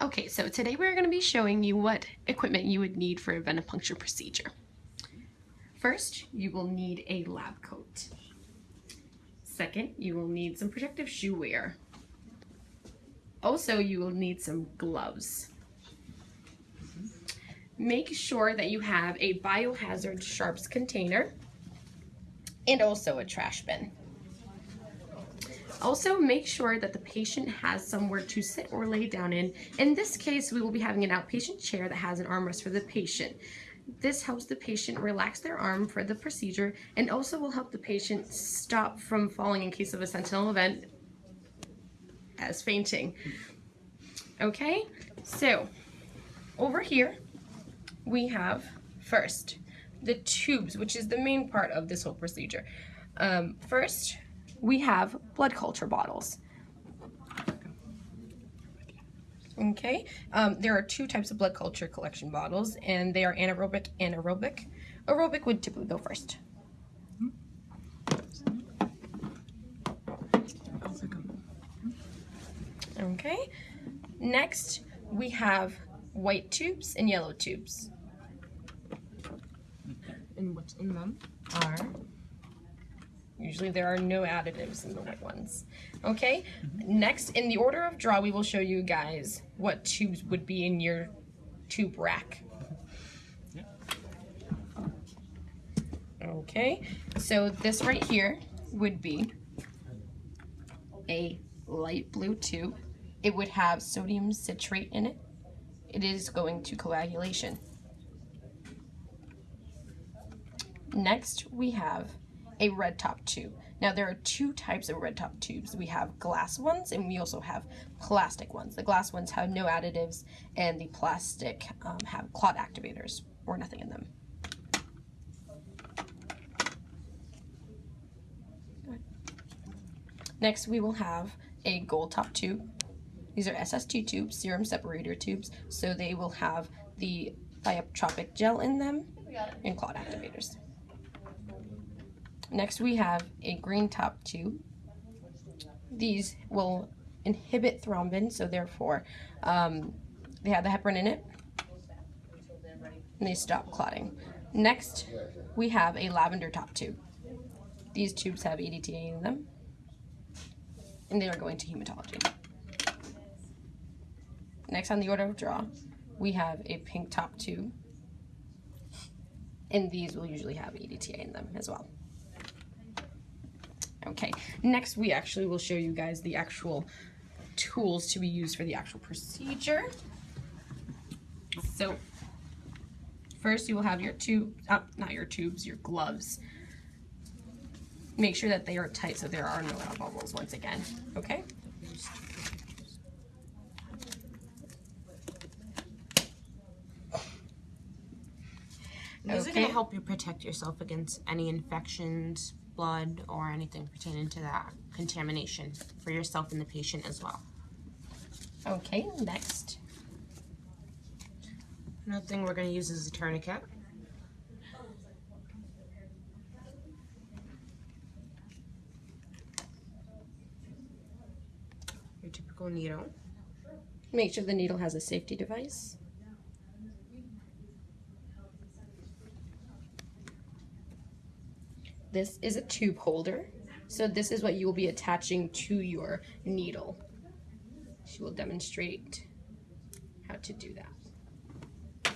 Okay, so today we're going to be showing you what equipment you would need for a venipuncture procedure. First, you will need a lab coat. Second, you will need some protective shoe wear. Also, you will need some gloves. Make sure that you have a biohazard sharps container and also a trash bin. Also, make sure that the patient has somewhere to sit or lay down in. In this case, we will be having an outpatient chair that has an armrest for the patient. This helps the patient relax their arm for the procedure and also will help the patient stop from falling in case of a sentinel event as fainting. Okay, so over here we have first the tubes, which is the main part of this whole procedure. Um, first, we have blood culture bottles. Okay, um, there are two types of blood culture collection bottles, and they are anaerobic and aerobic. Aerobic would typically go first. Okay, next we have white tubes and yellow tubes. And what's in them are Usually there are no additives in the white ones. Okay, mm-hmm. next in the order of draw, we will show you guys what tubes would be in your tube rack. Okay, so this right here would be a light blue tube. It would have sodium citrate in it. It is going to coagulation. Next, we have a red top tube. Now there are two types of red top tubes. We have glass ones and we also have plastic ones. The glass ones have no additives and the plastic um, have clot activators or nothing in them. Next we will have a gold top tube. These are SST tubes, serum separator tubes, so they will have the thixotropic gel in them and clot activators. Next we have a green top tube. These will inhibit thrombin, so therefore um, they have the heparin in it, and they stop clotting. Next, we have a lavender top tube. These tubes have EDTA in them, and they are going to hematology. Next on the order of draw, we have a pink top tube, and these will usually have EDTA in them as well. Okay, next we actually will show you guys the actual tools to be used for the actual procedure. So first you will have your tube, uh, not your tubes, your gloves. Make sure that they are tight so there are no air bubbles once again, okay? These are going to help you protect yourself against any infections, blood, or anything pertaining to that contamination for yourself and the patient as well. Okay, next. Another thing we're going to use is a tourniquet. Your typical needle. Make sure the needle has a safety device. This is a tube holder. So this is what you will be attaching to your needle. She will demonstrate how to do that.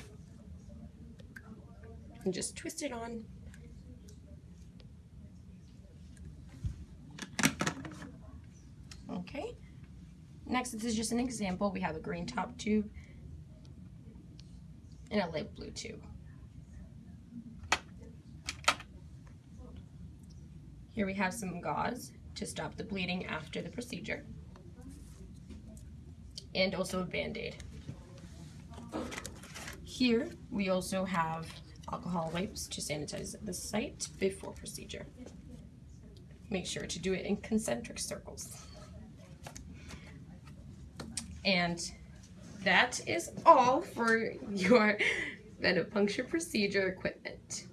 And just twist it on. Okay. Next, this is just an example. We have a green top tube and a light blue tube. Here we have some gauze to stop the bleeding after the procedure. And also a band-aid. Here we also have alcohol wipes to sanitize the site before procedure. Make sure to do it in concentric circles. And that is all for your venipuncture procedure equipment.